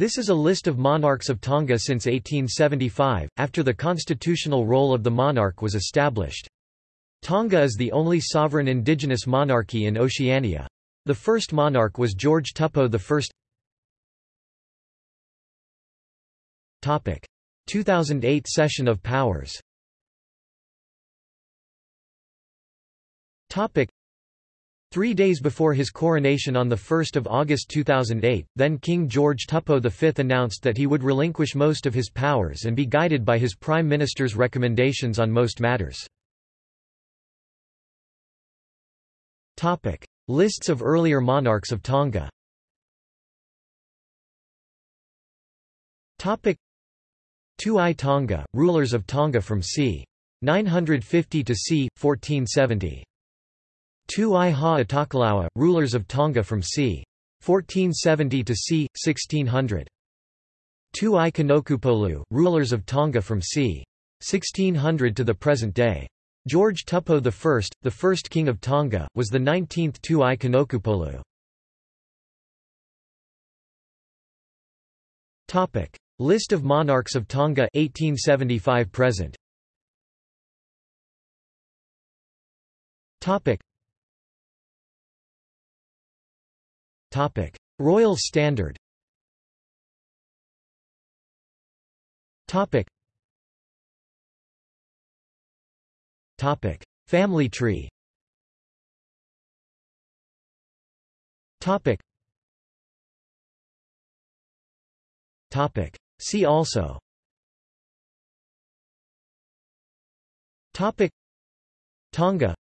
This is a list of monarchs of Tonga since 1875, after the constitutional role of the monarch was established. Tonga is the only sovereign indigenous monarchy in Oceania. The first monarch was George Tupou I. Topic: 2008 cession of powers. Three days before his coronation on 1 August 2008, then King George Tupou V announced that he would relinquish most of his powers and be guided by his Prime Minister's recommendations on most matters. Lists of earlier monarchs of Tonga Tu'i Tonga, rulers of Tonga from c. 950 to c. 1470. Tu'i Ha rulers of Tonga from c. 1470 to c. 1600. Tu'i Kanokupolu, rulers of Tonga from c. 1600 to the present day. George Tupou I, the first king of Tonga, was the 19th Tu'i Kanokupolu. Topic: List of monarchs of Tonga 1875 present. Topic: Topic: Royal Standard. Topic: Topic: Family tree. Topic. Topic. See also. Topic. Tonga.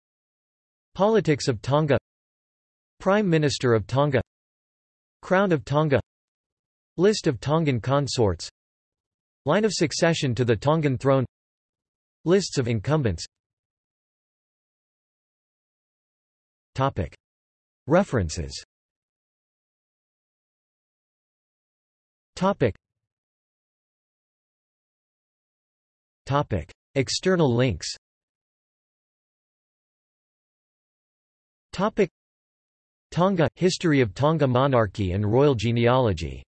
Politics of Tonga. Prime Minister of Tonga. Crown of Tonga. List of Tongan consorts. Line of succession to the Tongan throne. Lists of incumbents. References. External links Tonga – History of Tonga monarchy and royal genealogy